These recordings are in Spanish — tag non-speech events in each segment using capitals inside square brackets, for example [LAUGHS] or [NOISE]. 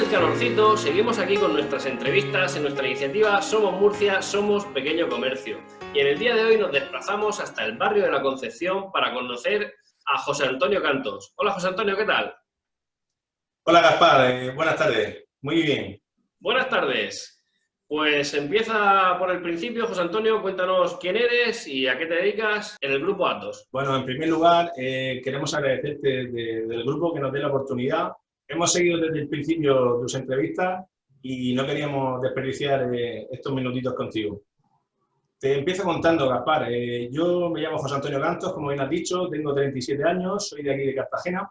del calorcito, seguimos aquí con nuestras entrevistas en nuestra iniciativa Somos Murcia, Somos Pequeño Comercio. Y en el día de hoy nos desplazamos hasta el barrio de la Concepción para conocer a José Antonio Cantos. Hola José Antonio, ¿qué tal? Hola Gaspar, eh, buenas tardes. Muy bien. Buenas tardes. Pues empieza por el principio, José Antonio, cuéntanos quién eres y a qué te dedicas en el Grupo Atos. Bueno, en primer lugar, eh, queremos agradecerte del grupo que nos dé la oportunidad. Hemos seguido desde el principio tus entrevistas y no queríamos desperdiciar eh, estos minutitos contigo. Te empiezo contando, Gaspar. Eh, yo me llamo José Antonio Cantos, como bien has dicho, tengo 37 años, soy de aquí de Cartagena.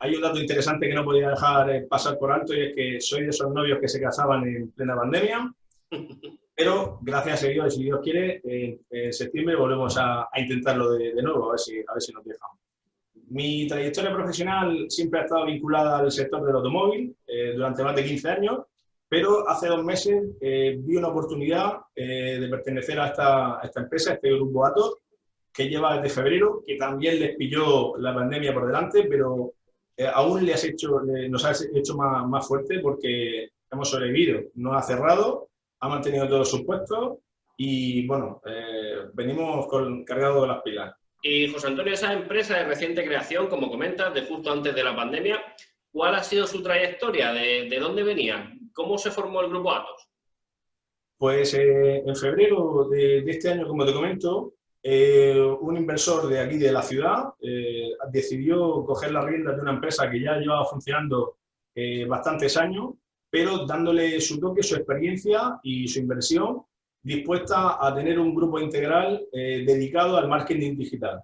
Hay un dato interesante que no podía dejar pasar por alto y es que soy de esos novios que se casaban en plena pandemia [LAUGHS] pero gracias a Dios, si Dios quiere, en septiembre volvemos a, intentarlo de, nuevo, a ver, si, a ver si nos dejamos. Mi trayectoria profesional siempre ha estado vinculada al sector del automóvil eh, durante más de 15 años, pero hace dos meses eh, vi una oportunidad eh, de pertenecer a esta, esta, empresa, a este grupo Atos, que lleva desde febrero, que también les pilló la pandemia por delante, pero aún les hecho, nos ha hecho más, más fuerte porque hemos sobrevivido, no ha cerrado ha mantenido todos sus puestos y, bueno, eh, venimos con, cargados de las pilas. Y José Antonio, esa empresa de reciente creación, como comentas, de justo antes de la pandemia, ¿cuál ha sido su trayectoria? ¿De, dónde venía? ¿Cómo se formó el Grupo Atos? Pues eh, en febrero de, este año, como te comento, eh, un inversor de aquí de la ciudad decidió coger las riendas de una empresa que ya llevaba funcionando bastantes años pero dándole su toque, su experiencia y su inversión, dispuesta a tener un grupo integral eh, dedicado al marketing digital.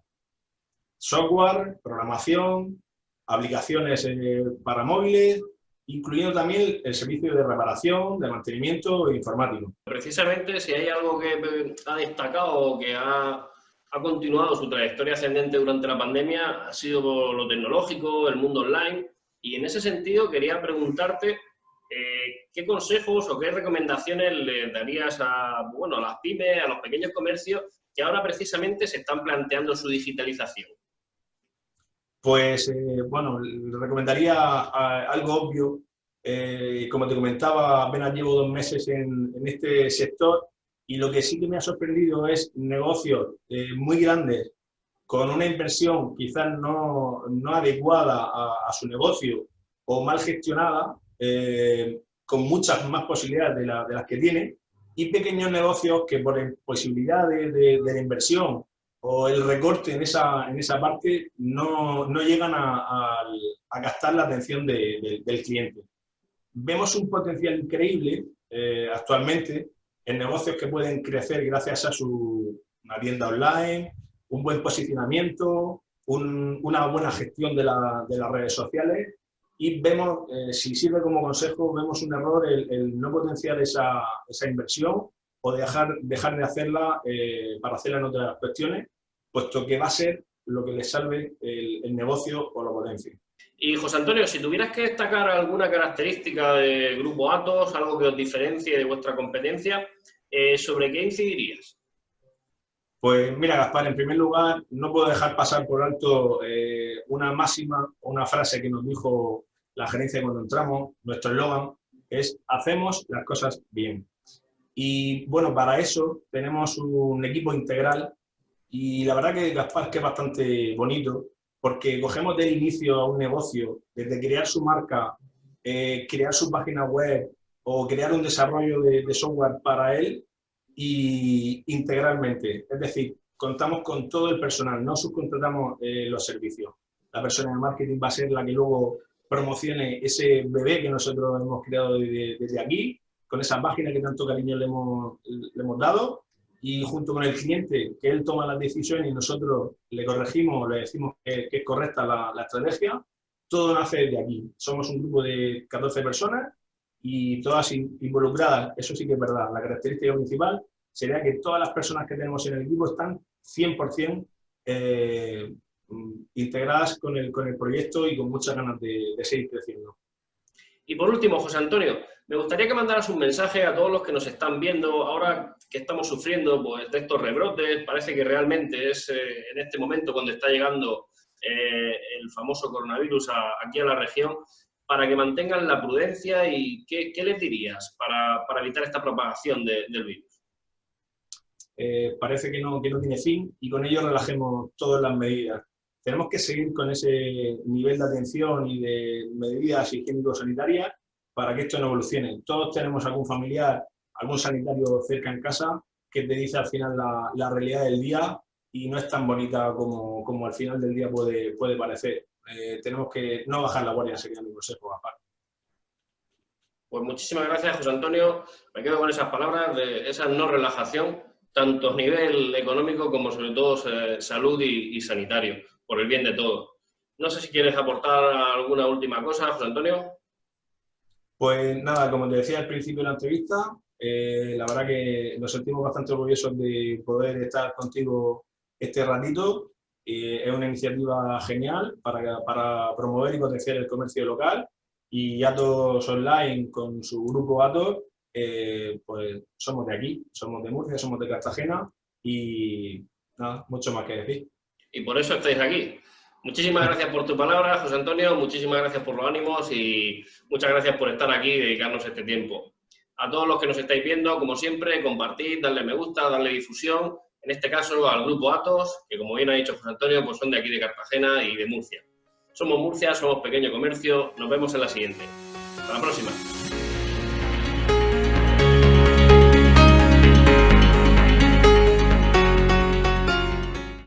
Software, programación, aplicaciones eh, para móviles, incluyendo también el servicio de reparación, de mantenimiento informático. Precisamente, si hay algo que ha destacado o que ha, ha continuado su trayectoria ascendente durante la pandemia, ha sido lo tecnológico, el mundo online, y en ese sentido quería preguntarte eh, ¿qué consejos o qué recomendaciones le darías a, bueno, las pymes, a los pequeños comercios que ahora precisamente se están planteando su digitalización? Pues, eh, bueno, le recomendaría algo obvio. Eh, como te comentaba, apenas llevo dos meses en, este sector y lo que sí que me ha sorprendido es negocios muy grandes con una inversión quizás no, no adecuada a, su negocio o mal gestionada, eh, con muchas más posibilidades de, las que tiene, y pequeños negocios que por imposibilidad de, de, la inversión o el recorte en esa, en esa parte no, no llegan a, a, gastar la atención del cliente. Vemos un potencial increíble eh, actualmente en negocios que pueden crecer gracias a su una tienda online, un buen posicionamiento, una buena gestión de, la, de, las redes sociales y vemos, eh, si sirve como consejo, vemos un error el, no potenciar esa, esa, inversión o dejar, dejar de hacerla eh, para hacerla en otras cuestiones, puesto que va a ser lo que les salve el, negocio o lo potencie. Y José Antonio, si tuvieras que destacar alguna característica del Grupo Atos, algo que os diferencie de vuestra competencia, eh, ¿sobre qué incidirías? Pues mira, Gaspar, en primer lugar, no puedo dejar pasar por alto eh, una máxima, una frase que nos dijo la gerencia cuando entramos, nuestro eslogan es hacemos las cosas bien. Y bueno, para eso tenemos un equipo integral y la verdad que Gaspar que es bastante bonito porque cogemos del inicio a un negocio, desde crear su marca, eh, crear su página web o crear un desarrollo de software para él, y integralmente. Es decir, contamos con todo el personal, no subcontratamos eh, los servicios. La persona de marketing va a ser la que luego promocione ese bebé que nosotros hemos creado desde, aquí, con esa página que tanto cariño le hemos, le hemos dado, y junto con el cliente, que él toma las decisiones y nosotros le corregimos, le decimos que, es correcta la, la, estrategia, todo nace desde aquí. Somos un grupo de 14 personas y todas involucradas, eso sí que es verdad. La característica principal sería que todas las personas que tenemos en el equipo están 100% eh, integradas con el, con el proyecto y con muchas ganas de, seguir creciendo. Y por último, José Antonio, me gustaría que mandaras un mensaje a todos los que nos están viendo ahora que estamos sufriendo pues, de estos rebrotes. Parece que realmente es eh, en este momento cuando está llegando eh, el famoso coronavirus aquí a la región para que mantengan la prudencia y qué, les dirías para, evitar esta propagación del virus? Eh, parece que no, que no tiene fin y con ello relajemos todas las medidas. Tenemos que seguir con ese nivel de atención y de medidas higiénico-sanitarias para que esto no evolucione. Todos tenemos algún familiar, algún sanitario cerca en casa que te dice al final la, la realidad del día y no es tan bonita como, como, al final del día puede, puede parecer. Eh, tenemos que no bajar la guardia, sería mi consejo, Gaspar. Pues muchísimas gracias, José Antonio. Me quedo con esas palabras de esa no relajación, tanto a nivel económico como sobre todo eh, salud y, sanitario, por el bien de todos. No sé si quieres aportar alguna última cosa, José Antonio. Pues nada, como te decía al principio de la entrevista, eh, la verdad que nos sentimos bastante orgullosos de poder estar contigo este ratito es una iniciativa genial para, para, promover y potenciar el comercio local y Atos Online con su grupo Atos, eh, pues somos de aquí, somos de Murcia, somos de Cartagena y nada, mucho más que decir. Y por eso estáis aquí. Muchísimas gracias por tu palabra, José Antonio, muchísimas gracias por los ánimos y muchas gracias por estar aquí y dedicarnos este tiempo. A todos los que nos estáis viendo, como siempre, compartid, darle me gusta, darle difusión en este caso al grupo Atos, que como bien ha dicho José Antonio, pues son de aquí de Cartagena y de Murcia. Somos Murcia, somos pequeño comercio, nos vemos en la siguiente. Hasta la próxima.